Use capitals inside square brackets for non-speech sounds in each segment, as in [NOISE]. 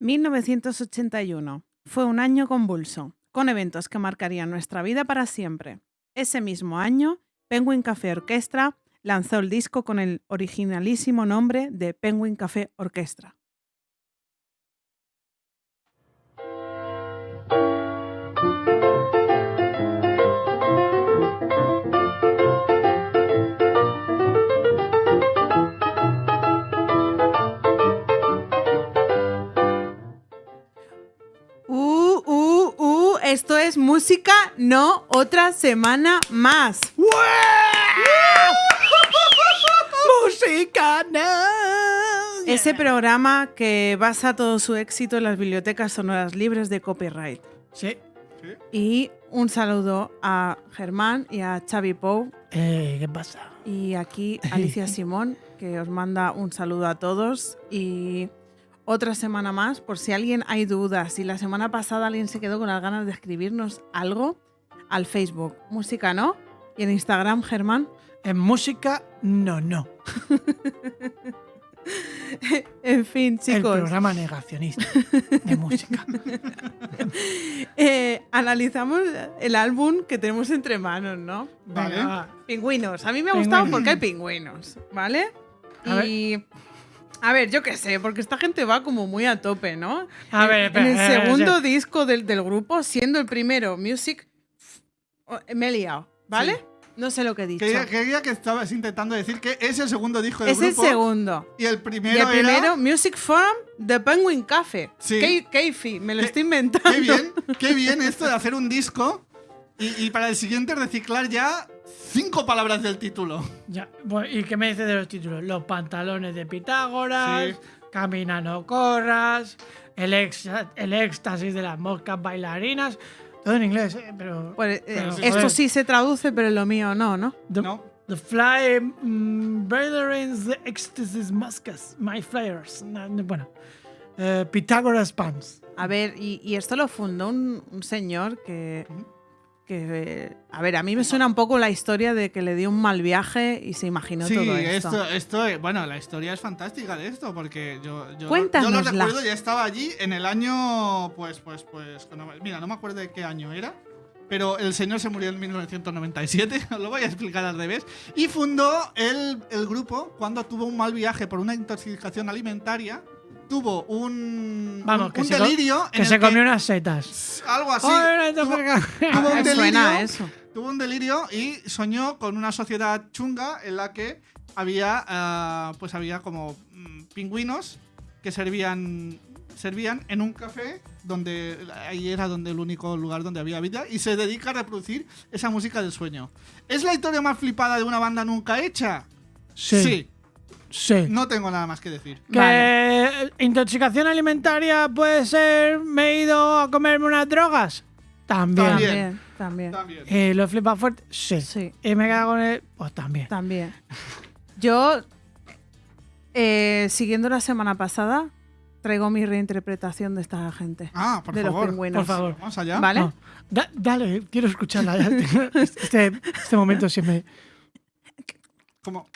1981 fue un año convulso, con eventos que marcarían nuestra vida para siempre. Ese mismo año, Penguin Café Orquestra lanzó el disco con el originalísimo nombre de Penguin Café Orquestra. Esto es música, no otra semana más. ¡Música! No. Ese programa que basa todo su éxito en las bibliotecas sonoras libres de copyright. Sí. Y un saludo a Germán y a Xavi Pou Eh, ¿Qué pasa? y aquí Alicia [LAUGHS] Simón, que os manda un saludo a todos y otra semana más, por si alguien hay dudas, si la semana pasada alguien se quedó con las ganas de escribirnos algo, al Facebook, música no, y en Instagram, Germán. En música, no, no. [LAUGHS] En fin, El chicos, programa negacionista de música. [LAUGHS] eh, analizamos el álbum que tenemos entre manos, ¿no? Vale. Pingüinos. A mí me ha gustado Pingüinos. porque hay pingüinos, ¿vale? A y. A ver, yo qué sé, porque esta gente va como muy a tope, ¿no? A En- ver, en, espera, el espera, segundo disco del, del grupo, siendo el primero Music, oh, me he liado, ¿vale? Sí. No sé lo que he dicho. Creía que estabas intentando decir que es el segundo disco del es el grupo. segundo. Y el Y primero, el primero, era. Music Forum de Penguin Café. Sí. Ke- Keifi, me lo Qué- estoy inventando. Qué bien, qué bien esto de hacer un disco y, y para el siguiente reciclar ya cinco palabras del título. Ya, bueno, ¿Y qué me dices de los títulos? Los pantalones de Pitágoras, Sí. Camina no corras, el, ex- el éxtasis de las moscas bailarinas. Todo en inglés, ¿eh? pero. Pues, eh, pero, esto sí se traduce, pero lo mío no, ¿no? The, ¿No? the fly mm, brethrens, the ecstasis moscas, my flyers. No, no, Bueno, eh, Pitágoras Pants. A ver, y, y esto lo fundó un, un señor que, que, A ver, a mí me suena un poco la historia de que le dio un mal viaje y se imaginó Sí, todo esto. esto, esto, bueno, la historia es fantástica de esto, porque yo, yo, yo lo recuerdo, ya estaba allí en el año, pues, pues, pues, mira, no me acuerdo de qué año era, pero el señor se murió en 1997, os [LAUGHS] lo voy a explicar al revés, y fundó el, el grupo cuando tuvo un mal viaje por una intoxicación alimentaria, tuvo un, Vamos, un, que un se co- delirio en Que el se comió unas setas. algo así, Joder, tuvo- tuvo- tuvo un Me suena delirio a eso. tuvo un delirio y soñó con una sociedad chunga en la que había ah, pues había como mm, pingüinos que servían servían en un café donde ahí era donde el único lugar donde había vida y se dedica a reproducir esa música del sueño. ¿Es la historia más flipada de una banda nunca hecha? Sí. Sí. No tengo nada más que decir. Que Vale. intoxicación alimentaria puede ser me he ido a comerme unas drogas. También. También. También, también. ¿Y lo flipa fuerte? Sí. Sí. ¿Y me quedo con él? Pues también. También. Yo, eh, siguiendo la semana pasada, traigo mi reinterpretación de esta gente. Ah, por de los favor. pingüinos. Por favor. Vamos allá. ¿Vale? No. Da- dale, quiero escucharla. [LAUGHS] Este, este momento siempre. Como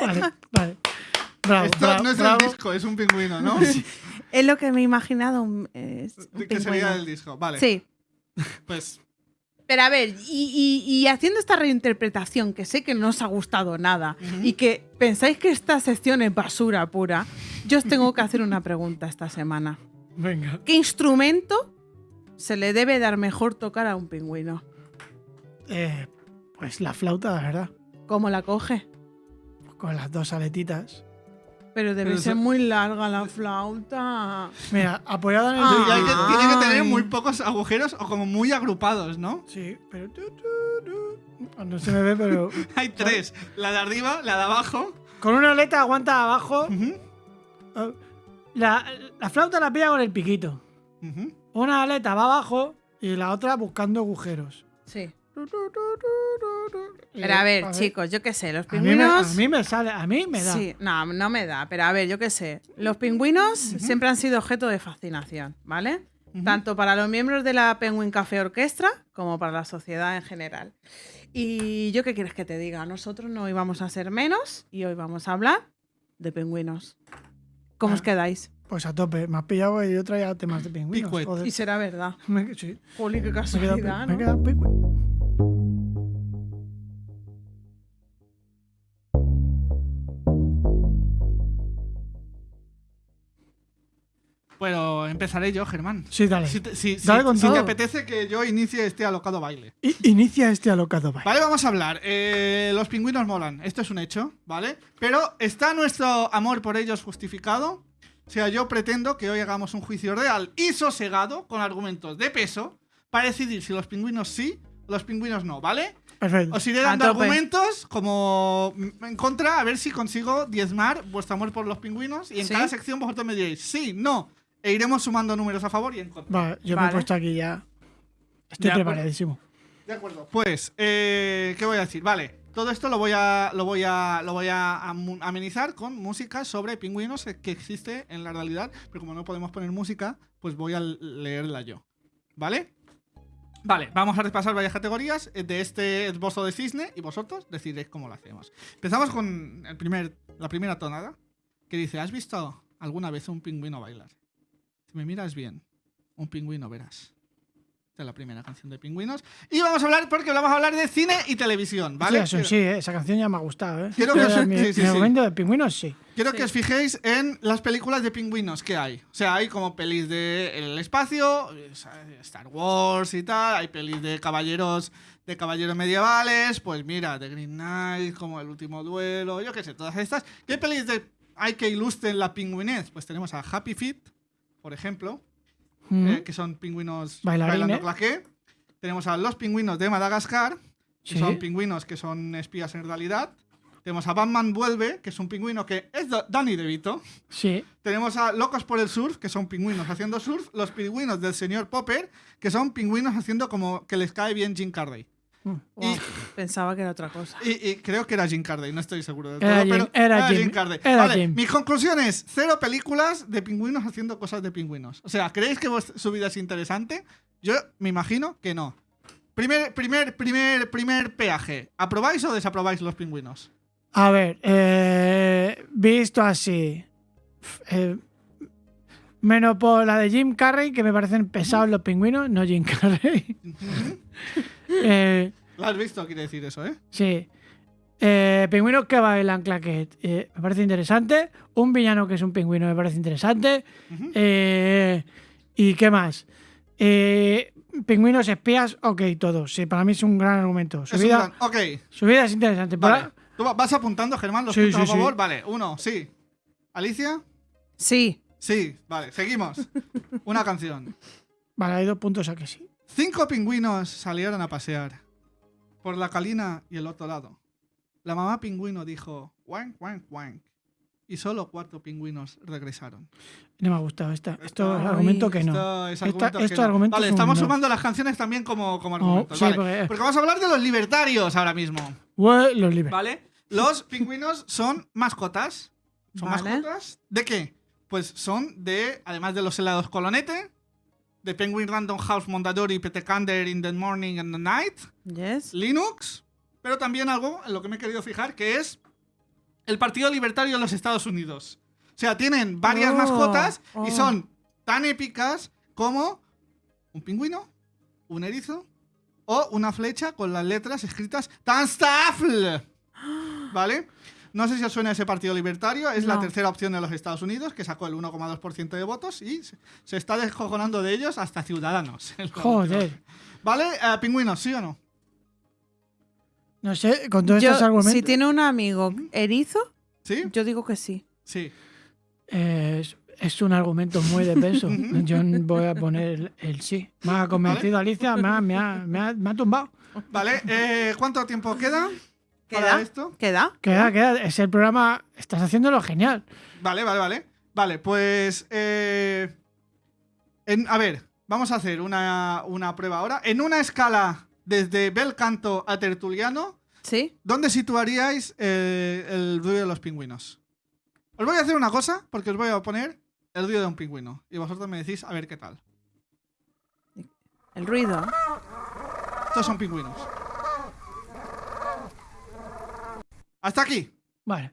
Vale, vale. Bravo. esto bravo, no es bravo. el disco, es un pingüino, ¿no? [LAUGHS] Es lo que me he imaginado. un- es un ¿De qué sería el disco? Vale. Sí. Pues Pero a ver, y, y- y haciendo esta reinterpretación, que sé que no os ha gustado nada, y que pensáis que esta sección es basura pura, yo os tengo que hacer una pregunta esta semana. Venga. ¿Qué instrumento se le debe dar mejor tocar a un pingüino? Eh, pues la flauta, la verdad. ¿Cómo la coge? Con las dos aletitas. Pero debe Pero ser eso- muy larga la flauta. Mira, apoyada en el. Ah. Que- tiene que tener muy pocos agujeros o como muy agrupados, ¿no? Sí, pero. tu, tu, tu. No se me ve, pero. [LAUGHS] Hay tres. La de arriba, la de abajo. Con una aleta aguanta abajo. Eh, La, la flauta la pilla con el piquito. Una aleta va abajo y la otra buscando agujeros. Sí. Pero a ver, ver, chicos, yo qué sé, los A mí, me, a pingüinos. mí me sale, a mí me da. Sí, no, no me da, pero a ver, yo qué sé. Los pingüinos siempre han sido objeto de fascinación, ¿vale? Tanto para los miembros de la Penguin Café Orquestra como para la sociedad en general. Y yo qué quieres que te diga, nosotros no íbamos a ser menos y hoy vamos a hablar de pingüinos. ¿Cómo os Ah. quedáis? Pues a tope. Me has pillado y yo traía temas de pingüinos. Joder. Y será verdad. [LAUGHS] Me- sí, Juli, qué me he quedado, pi- casualidad, me he ¿no? quedado empezaré yo, Germán. Sí, dale. Si te, si- si- Dale con si te apetece que yo inicie este alocado baile. I- inicia este alocado baile. Vale, vamos a hablar. Eh, los pingüinos molan. Esto es un hecho, ¿vale? Pero ¿está nuestro amor por ellos justificado? O sea, yo pretendo que hoy hagamos un juicio real y sosegado con argumentos de peso para decidir si los pingüinos sí o los pingüinos no, ¿vale? Perfecto. Os iré dando argumentos como en contra, a ver si consigo diezmar vuestro amor por los pingüinos. Y en ¿Sí? cada sección vosotros me diréis sí, no. E iremos sumando números a favor y en contra. Vale, yo me he puesto aquí ya. Estoy De acuerdo. preparadísimo. De acuerdo. Pues, eh, ¿qué voy a decir? Vale, todo esto lo voy a, lo voy a, lo voy a amenizar con música sobre pingüinos que existe en la realidad, pero como no podemos poner música, pues voy a leerla yo. ¿Vale? Vale, vamos a repasar varias categorías eh, de este esbozo de cisne y vosotros decidiréis cómo lo hacemos. Empezamos con el primer, la primera tonada que dice: ¿Has visto alguna vez un pingüino bailar? Si me miras bien, un pingüino verás. Esta es la primera canción de pingüinos. Y vamos a hablar, porque vamos a hablar de cine y televisión, ¿vale? Sí, eso sí, eh, esa canción ya me ha gustado. ¿eh? Quiero que os- mi, sí, sí, mi sí. argumento de pingüinos, sí. Quiero que os fijéis en las películas de pingüinos que hay. O sea, hay como pelis de el espacio, eh, Star Wars y tal, hay pelis de caballeros de caballeros medievales, pues mira, The Green Knight, como El último duelo, yo qué sé, todas estas. ¿Qué pelis de hay que ilustren la pingüinez? Pues tenemos a Happy Feet, por ejemplo, Mm. eh, que son pingüinos Bailarines. bailando claqué. Tenemos a los pingüinos de Madagascar, que Sí. son pingüinos que son espías en realidad. Tenemos a Batman Vuelve, que es un pingüino que es Da- Danny DeVito. Sí. Tenemos a Locos por el Surf, que son pingüinos haciendo surf. Los pingüinos del señor Popper, que son pingüinos haciendo como que les cae bien Jim Carrey. Mm. Wow, pensaba que era otra cosa. Y, y creo que era Jim Carrey, no estoy seguro Era todo, Jim- pero era Jim, Carrey. era vale, Jim. mi conclusión es cero películas de pingüinos haciendo cosas de pingüinos. O sea, ¿creéis que vos- su vida es interesante? Yo me imagino que no. Primer, primer, primer, primer peaje. ¿Aprobáis o desaprobáis los pingüinos? A ver, eh, visto así. eh, menos por la de Jim Carrey, que me parecen pesados los pingüinos, no Jim Carrey. [LAUGHS] Eh, ¿Lo has visto? Quiere decir eso, ¿eh? sí. Eh, pingüinos que bailan claquet. eh, me parece interesante. Un villano que es un pingüino me parece interesante. Eh, ¿Y qué más? Eh, pingüinos espías, ok, todo. Sí, para mí es un gran argumento. Su, Es vida, gran- Ok, su vida es interesante. vale. ¿Tú va- vas apuntando, Germán, los Sí, puntos sí, sí. favor? Vale, uno, sí. ¿Alicia? Sí, Sí, vale, seguimos. [LAUGHS] Una canción. Vale, hay dos puntos a que sí. Cinco pingüinos salieron a pasear por la calina y el otro lado. La mamá pingüino dijo wank, wank, wank. Y solo cuatro pingüinos regresaron. No me ha gustado esta. Esto es Ay, argumento que no. Esto es Esta- argumento que estos no. argumentos Vale, son estamos no. sumando las canciones también como, como argumentos. sí, vale. porque- Porque vamos a hablar de los libertarios ahora mismo. Ue, los libres. ¿Vale? Los pingüinos son mascotas. ¿Son Vale. mascotas? ¿De qué? Pues son de, además de los helados colonete, de Penguin Random House Mondadori, Petecander in the Morning and the Night, yes. Linux, pero también algo en lo que me he querido fijar, que es el Partido Libertario de los Estados Unidos. O sea, tienen varias Oh, mascotas y oh. son tan épicas como un pingüino, un erizo o una flecha con las letras escritas Tanstafl. [GASPS] ¿Vale? No sé si os suena ese Partido Libertario, es la tercera opción de los Estados Unidos, que sacó el 1,2% de votos y se- está descojonando de ellos hasta Ciudadanos. [LAUGHS] Joder. ¿Vale? Eh, pingüinos, ¿sí o no? No sé, con todos Yo, estos argumentos. si tiene un amigo erizo, ¿Sí? yo digo que sí. Sí. eh, es, es un argumento muy de peso. [LAUGHS] Yo voy a poner el, el sí. Me ha convencido Alicia, me ha, me ha, me ha, me ha tumbado. Vale, eh, ¿cuánto tiempo queda para ¿Queda? esto? ¿Queda? Queda, queda. Es el programa. Estás haciéndolo genial. Vale, vale, vale. Vale, pues. eh, en- a ver, vamos a hacer una, una prueba ahora. En una escala desde bel canto a tertuliano, ¿Sí? ¿dónde situaríais eh, el ruido de los pingüinos? Os voy a hacer una cosa, porque os voy a poner el ruido de un pingüino. Y vosotros me decís a ver qué tal. El ruido. Estos son pingüinos. Hasta aquí. Vale.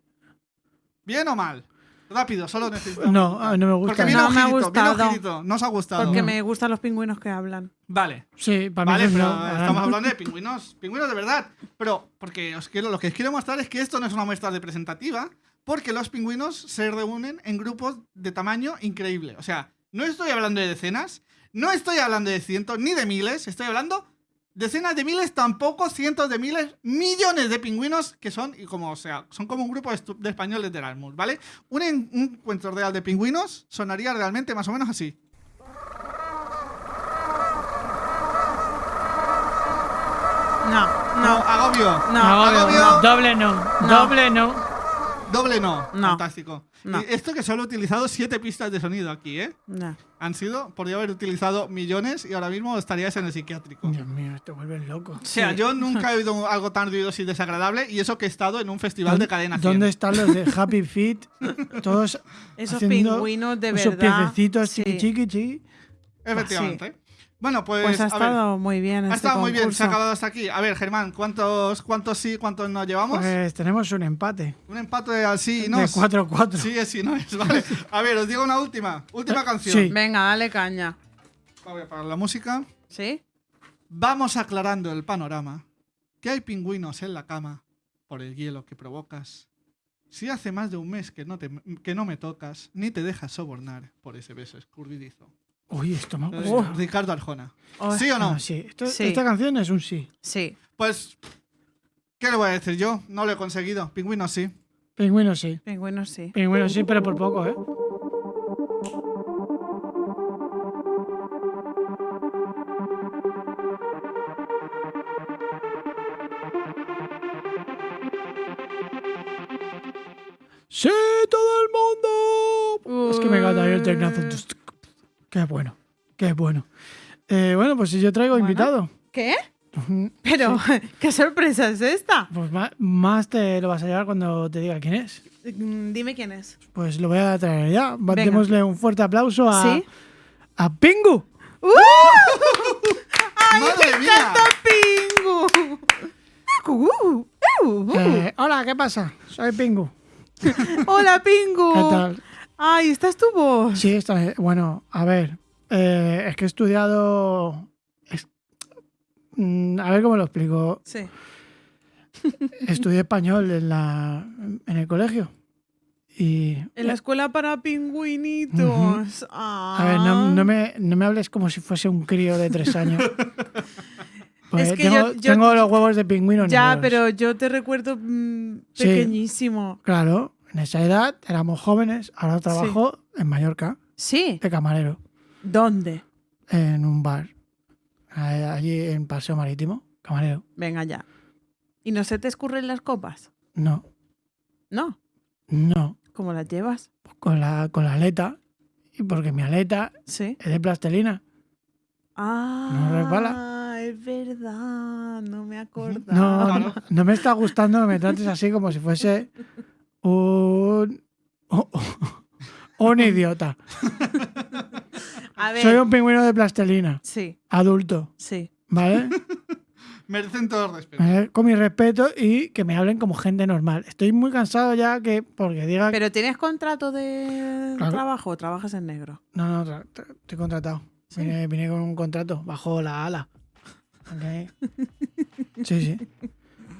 ¿Bien o mal? Rápido, solo necesito. No, a mí no me Porque gusta. viene No me ha gustado. ojito. No os ha gustado. Porque me gustan los pingüinos que hablan. Vale. Sí, para mí Vale, sí, pero no. estamos hablando de pingüinos, pingüinos de verdad. Pero porque os quiero, lo que os quiero mostrar es que esto no es una muestra representativa, porque los pingüinos se reúnen en grupos de tamaño increíble. O sea, no estoy hablando de decenas, no estoy hablando de cientos ni de miles, estoy hablando decenas de miles, tampoco cientos de miles, millones de pingüinos que son, y como, o sea, son como un grupo de, españoles de Erasmus, ¿vale? Un, en- un encuentro real de pingüinos sonaría realmente más o menos así. No, No, no, agobio. no. Agobio, agobio. no. Doble no. No. Doble no. Doble no. No. Fantástico. Esto que solo he utilizado siete pistas de sonido aquí, ¿eh? no. Han sido, podría haber utilizado millones y ahora mismo estaríais en el psiquiátrico. Dios mío, te vuelves loco. O sea, Sí. yo nunca he oído algo tan ruidoso y desagradable y eso que he estado en un festival de cadena 100. ¿Dónde están los de Happy Feet? [LAUGHS] Todos Esos pingüinos de esos verdad. piececitos sí. chiqui chiqui chiqui. Efectivamente. Bueno, pues, Pues ha a ver, estado muy bien. ha este estado muy bien, se ha acabado hasta aquí. A ver, Germán, ¿cuántos, cuántos sí, cuántos no llevamos? Pues tenemos un empate. un empate al sí y no. De 4-4. Sí es sí no es, vale. A ver, os digo una última, última canción. sí. Venga, dale caña. Voy a parar la música. ¿Sí? Vamos aclarando el panorama. Que hay pingüinos en la cama por el hielo que provocas. Si hace más de un mes que no, te, que no me tocas, ni te dejas sobornar por ese beso escurridizo. Uy, esto me gusta. Ricardo Arjona. Oh, ¿Sí o no? Ah, sí. Esto- Sí. Esta canción es un sí. Sí. Pues, ¿qué le voy a decir yo? No lo he conseguido. Pingüinos sí. Pingüino sí. Pingüinos sí. Pingüino sí, pero por poco, ¿eh? ¡Sí, todo el mundo! Es que me encanta el tecnazo. Qué bueno, qué bueno. Eh, bueno, pues si yo traigo Bueno. invitado. ¿Qué? Pero, [LAUGHS] ¿qué sorpresa es esta? Pues ma- más te lo vas a llevar cuando te diga quién es. Mm, Dime quién es. Pues lo voy a traer ya. Démosle un fuerte aplauso a, ¿Sí? a Pingu. [LAUGHS] ¡Madre mía! ¡Pingu! [LAUGHS] Uh, uh, uh. Eh, hola, ¿qué pasa? Soy Pingu. Hola, Pingu. ¿Qué tal? Ay, ¿esta es tu voz? Sí, está, bueno, a ver. eh, es que he estudiado. es- mm, a ver cómo lo explico. Sí. [LAUGHS] Estudié español en, la, en el colegio. Y. En la escuela para pingüinitos. A ver, no, no me, no me hables como si fuese un crío de tres años. [LAUGHS] Pues Es que tengo, yo- yo- tengo los huevos de pingüino Ya, negros. pero yo te recuerdo mm, Sí. pequeñísimo. Claro, en esa edad éramos jóvenes. Ahora trabajo en Mallorca, Sí. de camarero, ¿Dónde? en un bar. Allí en Paseo Marítimo, camarero. Venga ya. ¿Y no se te escurren las copas? No, No. no. ¿Cómo las llevas? Con la, con la aleta. Y porque mi aleta Sí. es de plastelina. Ah. resbala? Es verdad. No me acordaba. No, no, no me está gustando que me trates así como si fuese un. un idiota. A ver. Soy un pingüino de plastelina, Sí, adulto, sí. ¿vale? [LAUGHS] Merecen todo el respeto. Eh, Con mi respeto y que me hablen como gente normal. Estoy muy cansado ya que porque diga ¿Pero tienes contrato de Claro. trabajo o trabajas en negro? No, no, estoy contratado. Sí. Vine, vine con un contrato bajo la ala. Sí, sí.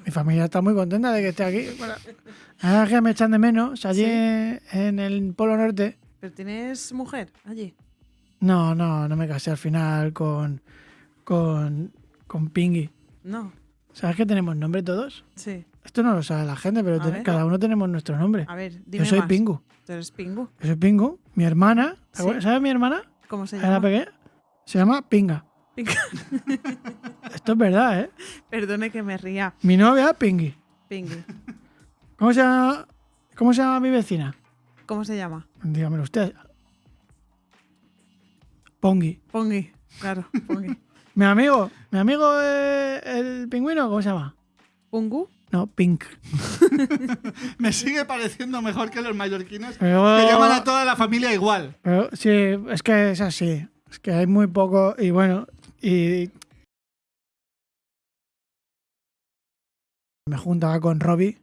Mi familia está muy contenta de que esté aquí. Es que me echan de menos. Allí Sí. en el Polo Norte. ¿Pero tienes mujer allí? No, no, no me casé al final con. con. con Pingui. No. ¿Sabes que tenemos nombre todos? Sí. Esto no lo sabe la gente, pero cada uno tenemos nuestro nombre. A ver, dime Yo soy más. Pingu. ¿Tú eres Pingu? Yo soy Pingu. Mi hermana. ¿Sabes mi hermana? ¿Cómo se Era llama? pequeña. Se llama Pinga. Esto es verdad, ¿eh? Perdone que me ría. Mi novia, Pingui. Pingui. ¿Cómo se llama, cómo se llama mi vecina? ¿Cómo se llama? Dígamelo usted. Pongi. Pongi. Claro, Pongi. Mi amigo, mi amigo eh, el pingüino, ¿cómo se llama? ¿Pungu? No, Pink. [LAUGHS] Me sigue pareciendo mejor que los mallorquines Pero, que llaman a toda la familia igual. pero sí, es que es así. Es que hay muy poco y bueno, Y me juntaba con Robbie.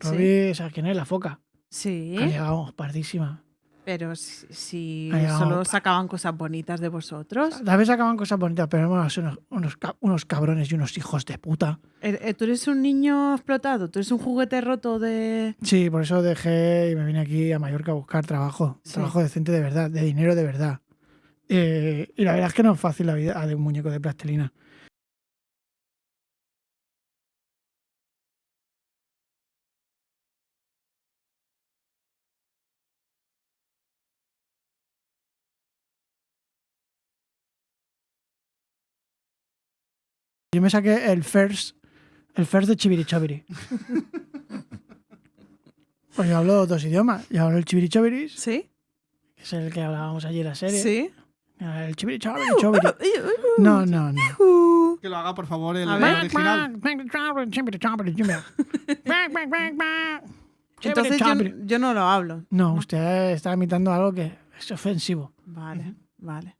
Robbie, ¿sabes quién es? La foca. Sí, Que llegamos pardísima. pero si, solo sacaban cosas bonitas de vosotros. A veces acaban cosas bonitas, pero éramos unos, unos, unos cabrones y unos hijos de puta. Eh, eh, ¿Tú eres un niño explotado? ¿Tú eres un juguete roto de...? Sí, por eso dejé y me vine aquí a Mallorca a buscar trabajo. Sí. Trabajo decente de verdad, de dinero de verdad. Eh, y la verdad es que no es fácil la vida de un muñeco de plastilina. Yo me saqué el first, el first de Chibirichobiri. [LAUGHS] Pues yo hablo dos idiomas. Yo hablo el Chibirichobiris, ¿Sí? que es el que hablábamos allí en la serie. ¿Sí? El Chibirichobiri, chobiri. No, no, no. Uh, Que lo haga, por favor, el ver. original. Entonces yo, yo no lo hablo. No, usted está imitando algo que es ofensivo. Vale, vale.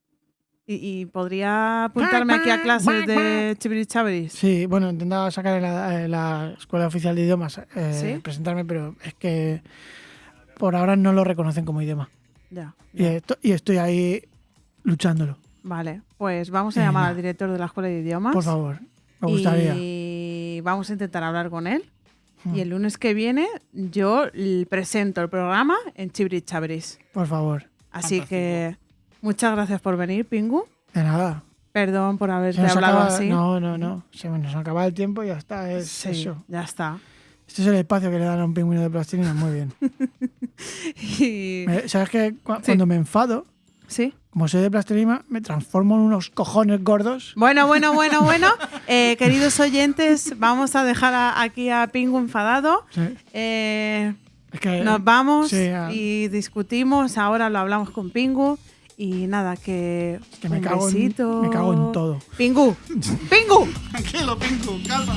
¿Y, y podría apuntarme aquí a clases de chibirichabiris? Sí, bueno, intentaba sacar en la, en la Escuela Oficial de Idiomas, eh, ¿Sí? presentarme, pero es que por ahora no lo reconocen como idioma. Ya. Y, esto- y estoy ahí luchándolo. Vale, pues vamos a llamar al director de la escuela de idiomas. Por favor, me gustaría. Y vamos a intentar hablar con él. Y el lunes que viene yo presento el programa en Chibirichabiris. Por favor. Así Fantástico. que muchas gracias por venir, Pingu. De nada. Perdón por haberte hablado acaba- así. No, no, no. Se nos acaba el tiempo y ya está. Es Sí, eso. ya está. Este es el espacio que le dan a un pingüino de plastilina. Muy bien. [LAUGHS] Y- ¿Sabes que Sí. Cuando me enfado, Sí. Como soy de plastilina, me transformo en unos cojones gordos. Bueno, bueno, bueno, [LAUGHS] bueno. Eh, queridos oyentes, vamos a dejar a- aquí a Pingu enfadado. Sí. Eh, Es que nos vamos sí, ah. y discutimos. Ahora lo hablamos con Pingu. Y nada, que, que me un cago, en, besito. me cago en todo. Pingu, [LAUGHS] Pingu. Tranquilo, Pingu, calma.